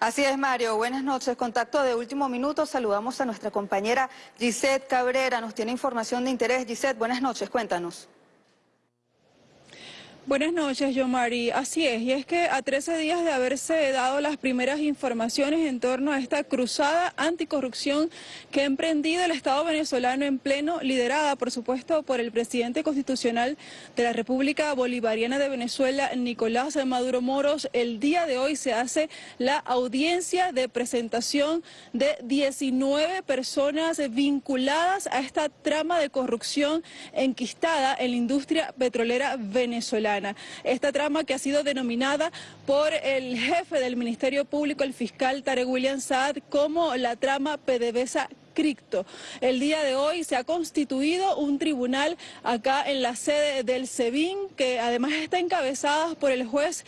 Así es, Mario. Buenas noches. Contacto de último minuto. Saludamos a nuestra compañera Gisette Cabrera. Nos tiene información de interés. Gisette, buenas noches. Cuéntanos. Buenas noches, Yomari. Así es, y es que a 13 días de haberse dado las primeras informaciones en torno a esta cruzada anticorrupción que ha emprendido el Estado venezolano en pleno, liderada, por supuesto, por el presidente constitucional de la República Bolivariana de Venezuela, Nicolás Maduro Moros, el día de hoy se hace la audiencia de presentación de 19 personas vinculadas a esta trama de corrupción enquistada en la industria petrolera venezolana. Esta trama que ha sido denominada por el jefe del Ministerio Público, el fiscal Tarek William Saad, como la trama PDVSA el día de hoy se ha constituido un tribunal acá en la sede del SEBIN, que además está encabezada por el juez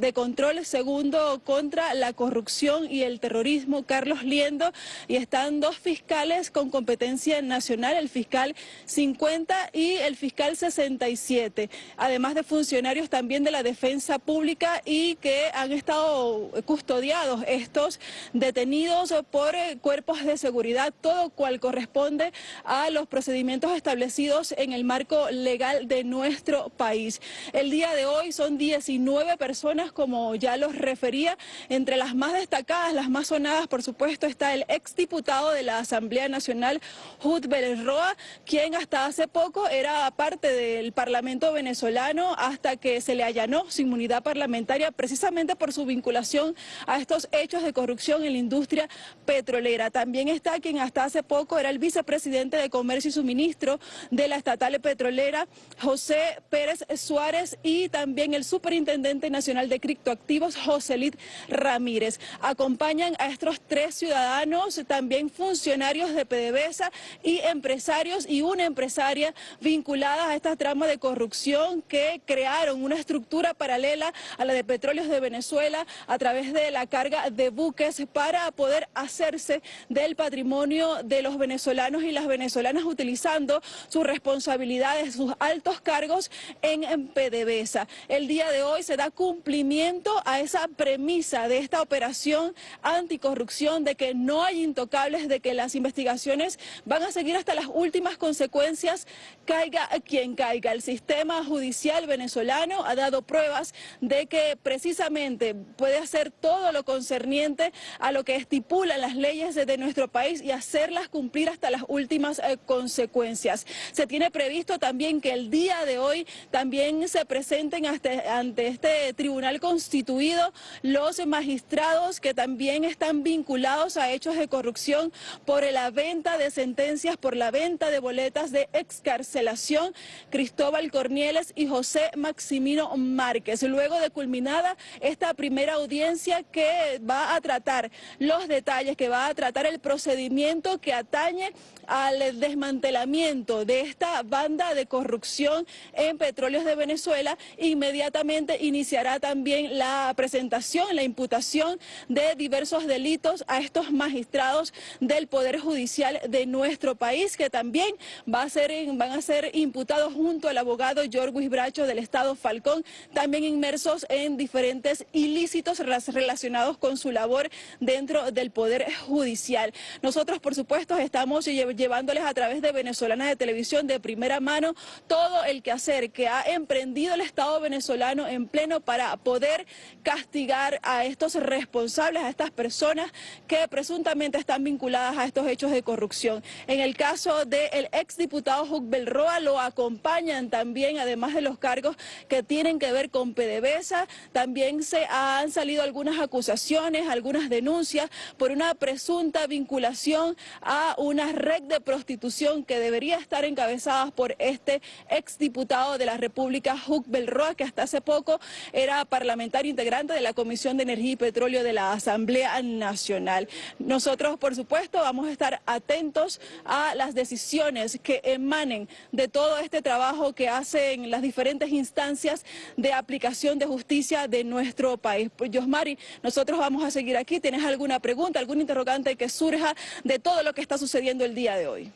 de control segundo contra la corrupción y el terrorismo, Carlos Liendo, y están dos fiscales con competencia nacional, el fiscal 50 y el fiscal 67, además de funcionarios también de la defensa pública y que han estado custodiados estos detenidos por cuerpos de seguridad todo cual corresponde a los procedimientos establecidos en el marco legal de nuestro país. El día de hoy son 19 personas, como ya los refería, entre las más destacadas, las más sonadas, por supuesto, está el exdiputado de la Asamblea Nacional, Jud Roa, quien hasta hace poco era parte del Parlamento venezolano hasta que se le allanó su inmunidad parlamentaria precisamente por su vinculación a estos hechos de corrupción en la industria petrolera. También está quien hasta hace poco era el vicepresidente de Comercio y Suministro de la estatal petrolera, José Pérez Suárez, y también el superintendente nacional de criptoactivos, Joselit Ramírez. Acompañan a estos tres ciudadanos, también funcionarios de PDVSA y empresarios y una empresaria vinculada a esta trama de corrupción que crearon una estructura paralela a la de Petróleos de Venezuela a través de la carga de buques para poder hacerse del patrimonio de los venezolanos y las venezolanas utilizando sus responsabilidades, sus altos cargos en, PDVSA. El día de hoy se da cumplimiento a esa premisa de esta operación anticorrupción, de que no hay intocables, de que las investigaciones van a seguir hasta las últimas consecuencias, caiga quien caiga. El sistema judicial venezolano ha dado pruebas de que precisamente puede hacer todo lo concerniente a lo que estipulan las leyes de nuestro país y hacer hacerlas cumplir hasta las últimas eh, consecuencias. Se tiene previsto también que el día de hoy también se presenten ante este tribunal constituido los magistrados que también están vinculados a hechos de corrupción por la venta de sentencias, por la venta de boletas de excarcelación, Cristóbal Cornieles y José Maximino Márquez. Luego de culminada esta primera audiencia que va a tratar los detalles, que va a tratar el procedimiento que atañe al desmantelamiento de esta banda de corrupción en petróleos de Venezuela, inmediatamente iniciará también la presentación, la imputación de diversos delitos a estos magistrados del Poder Judicial de nuestro país, que también va a ser, van a ser imputados junto al abogado George Bracho del Estado Falcón, también inmersos en diferentes ilícitos relacionados con su labor dentro del Poder Judicial. Nosotros, supuesto, estamos llevándoles a través de Venezolana de Televisión de primera mano todo el quehacer que ha emprendido el Estado venezolano en pleno para poder castigar a estos responsables, a estas personas que presuntamente están vinculadas a estos hechos de corrupción. En el caso del exdiputado Juc Belroa lo acompañan también, además de los cargos que tienen que ver con PDVSA, también se han salido algunas acusaciones, algunas denuncias por una presunta vinculación a una red de prostitución que debería estar encabezada por este exdiputado de la República, Huck Belroa, que hasta hace poco era parlamentario integrante de la Comisión de Energía y Petróleo de la Asamblea Nacional. Nosotros, por supuesto, vamos a estar atentos a las decisiones que emanen de todo este trabajo que hacen las diferentes instancias de aplicación de justicia de nuestro país. Pues, Yosmari, nosotros vamos a seguir aquí. ¿Tienes alguna pregunta, algún interrogante que surja de todo lo que está sucediendo el día de hoy.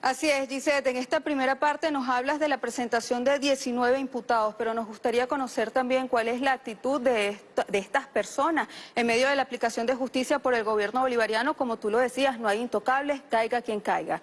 Así es, Gisette. En esta primera parte nos hablas de la presentación de 19 imputados, pero nos gustaría conocer también cuál es la actitud de, de estas personas en medio de la aplicación de justicia por el gobierno bolivariano. Como tú lo decías, no hay intocables, caiga quien caiga.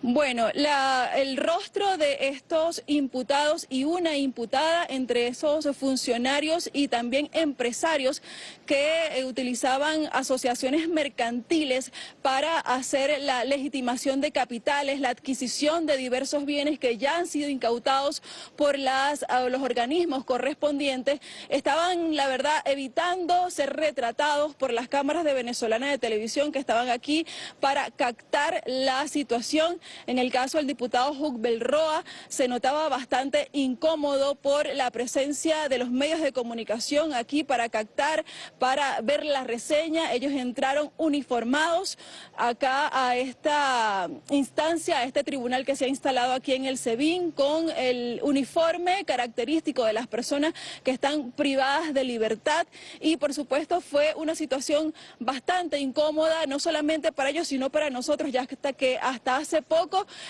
Bueno, el rostro de estos imputados y una imputada entre esos funcionarios y también empresarios que eh, utilizaban asociaciones mercantiles para hacer la legitimación de capitales, la adquisición de diversos bienes que ya han sido incautados por las, los organismos correspondientes, estaban, la verdad, evitando ser retratados por las cámaras de venezolana de televisión que estaban aquí para captar la situación en el caso del diputado Hug Belroa se notaba bastante incómodo por la presencia de los medios de comunicación aquí para captar, para ver la reseña. Ellos entraron uniformados acá a esta instancia, a este tribunal que se ha instalado aquí en el SEBIN con el uniforme característico de las personas que están privadas de libertad y por supuesto fue una situación bastante incómoda, no solamente para ellos, sino para nosotros, ya hasta que hasta hace poco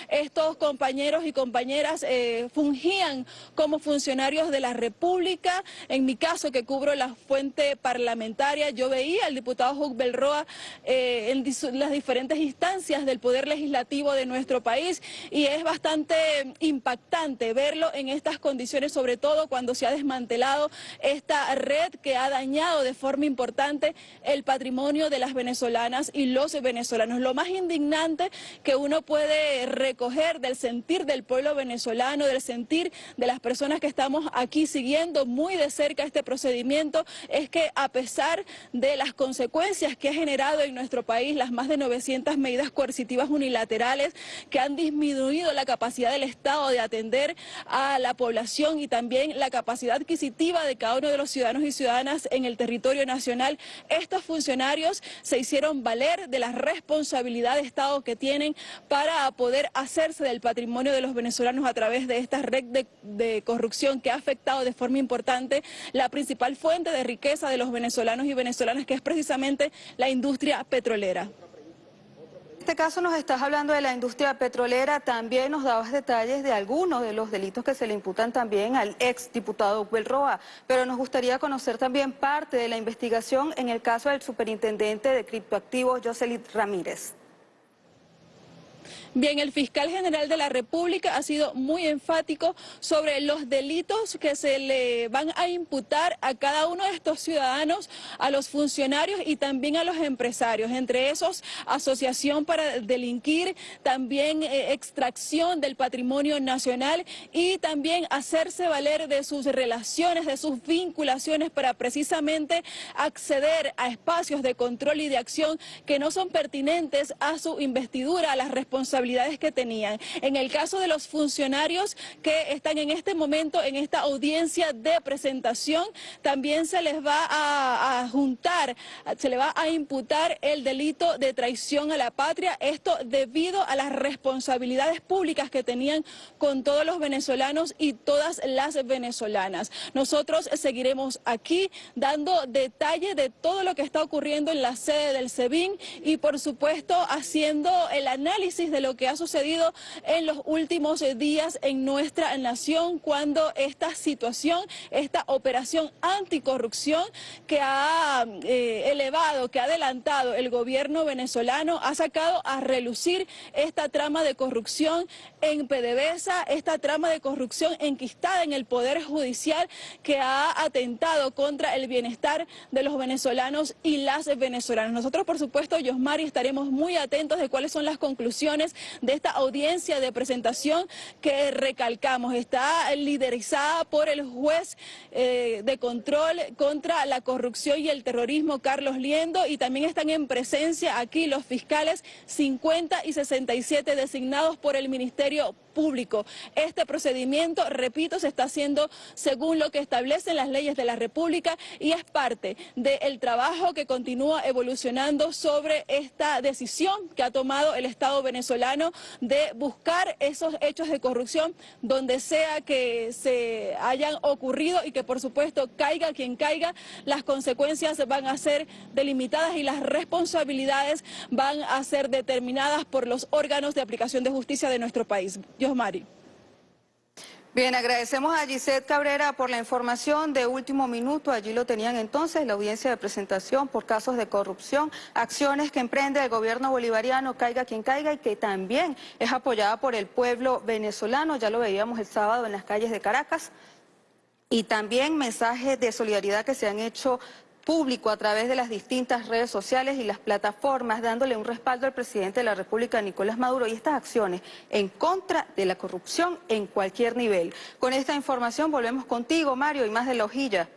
estos compañeros y compañeras eh, fungían como funcionarios de la República. En mi caso, que cubro la fuente parlamentaria, yo veía al diputado Hug Belroa eh, en las diferentes instancias del Poder Legislativo de nuestro país y es bastante impactante verlo en estas condiciones, sobre todo cuando se ha desmantelado esta red que ha dañado de forma importante el patrimonio de las venezolanas y los venezolanos. Lo más indignante que uno puede recoger del sentir del pueblo venezolano, del sentir de las personas que estamos aquí siguiendo muy de cerca este procedimiento, es que a pesar de las consecuencias que ha generado en nuestro país las más de 900 medidas coercitivas unilaterales que han disminuido la capacidad del Estado de atender a la población y también la capacidad adquisitiva de cada uno de los ciudadanos y ciudadanas en el territorio nacional, estos funcionarios se hicieron valer de la responsabilidad de Estado que tienen para poder hacerse del patrimonio de los venezolanos a través de esta red de, corrupción que ha afectado de forma importante la principal fuente de riqueza de los venezolanos y venezolanas, que es precisamente la industria petrolera. En este caso nos estás hablando de la industria petrolera, también nos dabas detalles de algunos de los delitos que se le imputan también al ex diputado Roa, pero nos gustaría conocer también parte de la investigación en el caso del superintendente de criptoactivos Jocelyn Ramírez. Bien, el fiscal general de la República ha sido muy enfático sobre los delitos que se le van a imputar a cada uno de estos ciudadanos, a los funcionarios y también a los empresarios. Entre esos, asociación para delinquir, también eh, extracción del patrimonio nacional y también hacerse valer de sus relaciones, de sus vinculaciones para precisamente acceder a espacios de control y de acción que no son pertinentes a su investidura, a las responsabilidades que tenían. En el caso de los funcionarios que están en este momento en esta audiencia de presentación, también se les va a, juntar, se le va a imputar el delito de traición a la patria, esto debido a las responsabilidades públicas que tenían con todos los venezolanos y todas las venezolanas. Nosotros seguiremos aquí dando detalle de todo lo que está ocurriendo en la sede del SEBIN y por supuesto haciendo el análisis de lo que ha sucedido en los últimos días en nuestra nación cuando esta situación, esta operación anticorrupción que ha eh, elevado, que ha adelantado el gobierno venezolano, ha sacado a relucir esta trama de corrupción en PDVSA, esta trama de corrupción enquistada en el Poder Judicial que ha atentado contra el bienestar de los venezolanos y las venezolanas. Nosotros, por supuesto, Yosmari, estaremos muy atentos de cuáles son las conclusiones de esta audiencia de presentación que recalcamos está liderizada por el juez eh, de control contra la corrupción y el terrorismo, Carlos Liendo, y también están en presencia aquí los fiscales 50 y 67 designados por el Ministerio. Este procedimiento, repito, se está haciendo según lo que establecen las leyes de la República y es parte del trabajo que continúa evolucionando sobre esta decisión que ha tomado el Estado venezolano de buscar esos hechos de corrupción donde sea que se hayan ocurrido y que por supuesto caiga quien caiga, las consecuencias van a ser delimitadas y las responsabilidades van a ser determinadas por los órganos de aplicación de justicia de nuestro país. Mari. Bien, agradecemos a Gisette Cabrera por la información de último minuto. Allí lo tenían entonces, la audiencia de presentación por casos de corrupción, acciones que emprende el gobierno bolivariano, caiga quien caiga, y que también es apoyada por el pueblo venezolano. Ya lo veíamos el sábado en las calles de Caracas. Y también mensajes de solidaridad que se han hecho público a través de las distintas redes sociales y las plataformas, dándole un respaldo al presidente de la República, Nicolás Maduro, y estas acciones en contra de la corrupción en cualquier nivel. Con esta información volvemos contigo, Mario, y más de la hojilla.